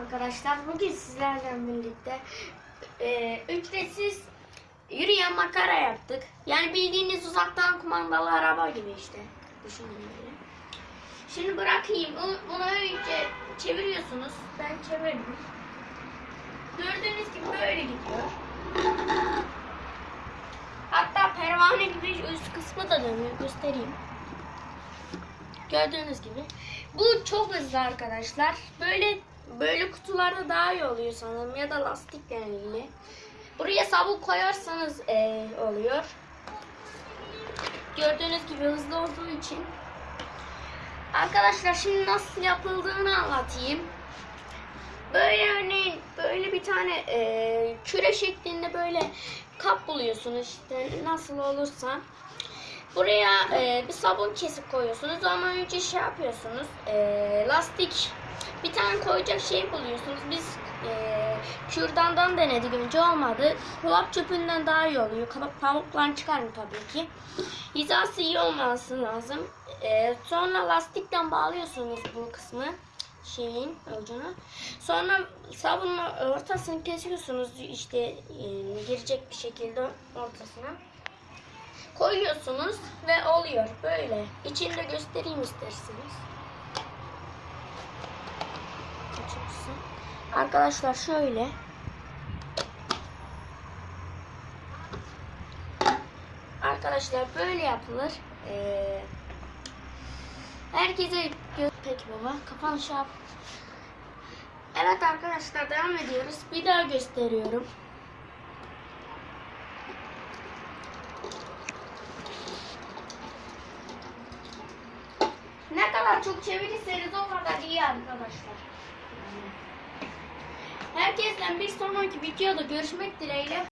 arkadaşlar. Bugün sizlerle birlikte e, ücretsiz yürüyen makara yaptık. Yani bildiğiniz uzaktan kumandalı araba gibi işte. Düşünün böyle. Şimdi bırakayım. Bunu- önce çeviriyorsunuz. Ben çevirdim. Gördüğünüz gibi böyle gidiyor. Hatta pervane gibi üst kısmı da dönüyor. Göstereyim. Gördüğünüz gibi. Bu çok hızlı arkadaşlar. Böyle böyle kutularda daha iyi oluyor sanırım ya da lastikle ilgili. Buraya sabun koyarsanız eee, oluyor. Gördüğünüz gibi hızlı olduğu için. Arkadaşlar şimdi nasıl yapıldığını anlatayım. Böyle örneğin böyle bir tane eee, küre şeklinde böyle kap buluyorsunuz işte nasıl olursa. Buraya e, bir sabun kesip koyuyorsunuz ama önce şey yapıyorsunuz. e, lastik bir tane koyacak şey buluyorsunuz. Biz e, kürdandan denedik önce olmadı. Kulak çöpünden daha iyi oluyor. Kabak pamuklarını çıkarın tabii ki. Hizası iyi olması lazım. E, sonra lastikten bağlıyorsunuz bu kısmı şeyin ucunu. Sonra sabunla ortasını kesiyorsunuz işte e, girecek bir şekilde ortasına koyuyorsunuz ve oluyor böyle. İçinde göstereyim isterseniz. Arkadaşlar şöyle. Arkadaşlar böyle yapılır. Ee, herkese gö- Peki baba kapanış yap. Evet arkadaşlar devam ediyoruz. Bir daha gösteriyorum. Ne kadar çok çevirirseniz o kadar iyi arkadaşlar. Herkesten bir sonraki videoda görüşmek dileğiyle.